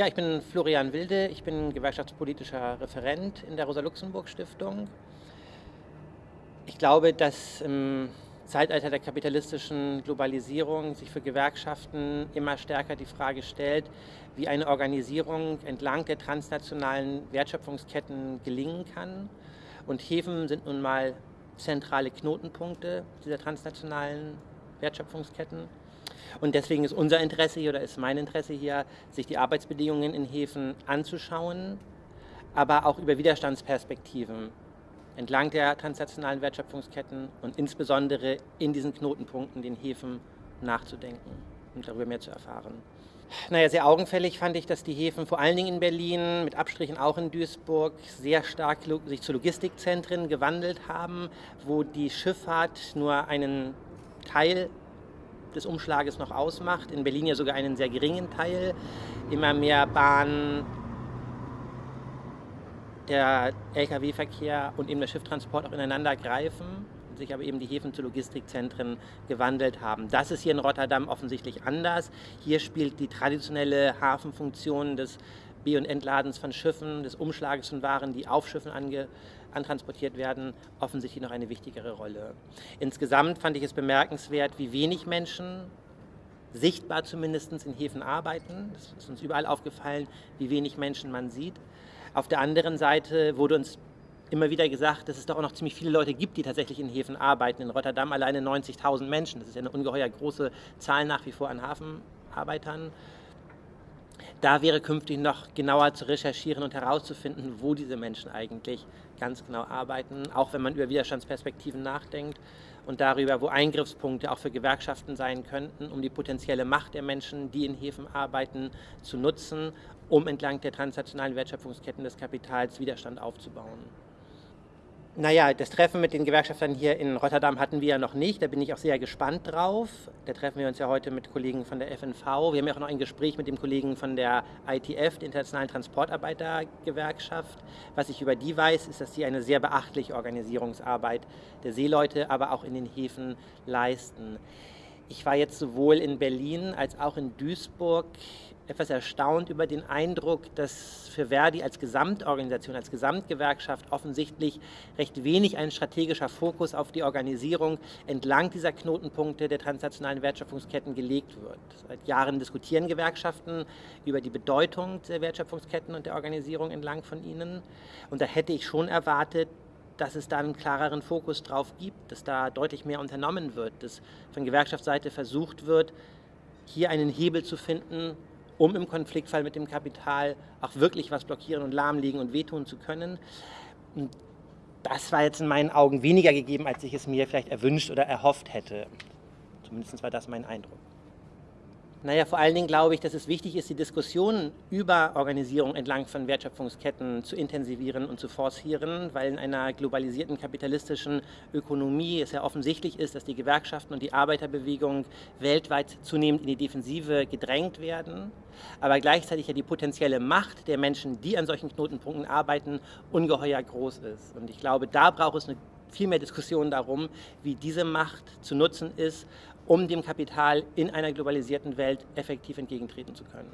Ja, ich bin Florian Wilde, ich bin gewerkschaftspolitischer Referent in der Rosa-Luxemburg-Stiftung. Ich glaube, dass im Zeitalter der kapitalistischen Globalisierung sich für Gewerkschaften immer stärker die Frage stellt, wie eine Organisierung entlang der transnationalen Wertschöpfungsketten gelingen kann. Und Häfen sind nun mal zentrale Knotenpunkte dieser transnationalen Wertschöpfungsketten. Und deswegen ist unser Interesse hier oder ist mein Interesse hier, sich die Arbeitsbedingungen in Häfen anzuschauen, aber auch über Widerstandsperspektiven entlang der transnationalen Wertschöpfungsketten und insbesondere in diesen Knotenpunkten, den Häfen, nachzudenken und darüber mehr zu erfahren. Naja, sehr augenfällig fand ich, dass die Häfen vor allen Dingen in Berlin, mit Abstrichen auch in Duisburg, sehr stark sich zu Logistikzentren gewandelt haben, wo die Schifffahrt nur einen Teil des Umschlages noch ausmacht. In Berlin ja sogar einen sehr geringen Teil. Immer mehr Bahnen, der Lkw-Verkehr und eben der Schifftransport auch ineinander greifen sich aber eben die Häfen zu Logistikzentren gewandelt haben. Das ist hier in Rotterdam offensichtlich anders. Hier spielt die traditionelle Hafenfunktion des B- und Entladens von Schiffen, des Umschlages von Waren, die auf Schiffen ange, antransportiert werden, offensichtlich noch eine wichtigere Rolle. Insgesamt fand ich es bemerkenswert, wie wenig Menschen sichtbar zumindest in Häfen arbeiten. Das ist uns überall aufgefallen, wie wenig Menschen man sieht. Auf der anderen Seite wurde uns immer wieder gesagt, dass es doch auch noch ziemlich viele Leute gibt, die tatsächlich in Häfen arbeiten. In Rotterdam alleine 90.000 Menschen. Das ist ja eine ungeheuer große Zahl nach wie vor an Hafenarbeitern. Da wäre künftig noch genauer zu recherchieren und herauszufinden, wo diese Menschen eigentlich ganz genau arbeiten, auch wenn man über Widerstandsperspektiven nachdenkt und darüber, wo Eingriffspunkte auch für Gewerkschaften sein könnten, um die potenzielle Macht der Menschen, die in Häfen arbeiten, zu nutzen, um entlang der transnationalen Wertschöpfungsketten des Kapitals Widerstand aufzubauen. Naja, das Treffen mit den Gewerkschaftern hier in Rotterdam hatten wir ja noch nicht. Da bin ich auch sehr gespannt drauf. Da treffen wir uns ja heute mit Kollegen von der FNV. Wir haben ja auch noch ein Gespräch mit dem Kollegen von der ITF, der Internationalen Transportarbeitergewerkschaft. Was ich über die weiß, ist, dass sie eine sehr beachtliche Organisierungsarbeit der Seeleute, aber auch in den Häfen leisten. Ich war jetzt sowohl in Berlin als auch in Duisburg etwas erstaunt über den Eindruck, dass für Verdi als Gesamtorganisation, als Gesamtgewerkschaft offensichtlich recht wenig ein strategischer Fokus auf die Organisierung entlang dieser Knotenpunkte der transnationalen Wertschöpfungsketten gelegt wird. Seit Jahren diskutieren Gewerkschaften über die Bedeutung der Wertschöpfungsketten und der Organisierung entlang von ihnen. Und da hätte ich schon erwartet, dass es da einen klareren Fokus drauf gibt, dass da deutlich mehr unternommen wird, dass von Gewerkschaftsseite versucht wird, hier einen Hebel zu finden, um im Konfliktfall mit dem Kapital auch wirklich was blockieren und lahmlegen und wehtun zu können. Und das war jetzt in meinen Augen weniger gegeben, als ich es mir vielleicht erwünscht oder erhofft hätte. Zumindest war das mein Eindruck. Naja, vor allen Dingen glaube ich, dass es wichtig ist, die Diskussion über Organisierung entlang von Wertschöpfungsketten zu intensivieren und zu forcieren, weil in einer globalisierten kapitalistischen Ökonomie es ja offensichtlich ist, dass die Gewerkschaften und die Arbeiterbewegung weltweit zunehmend in die Defensive gedrängt werden, aber gleichzeitig ja die potenzielle Macht der Menschen, die an solchen Knotenpunkten arbeiten, ungeheuer groß ist. Und ich glaube, da braucht es eine viel mehr Diskussion darum, wie diese Macht zu nutzen ist, um dem Kapital in einer globalisierten Welt effektiv entgegentreten zu können.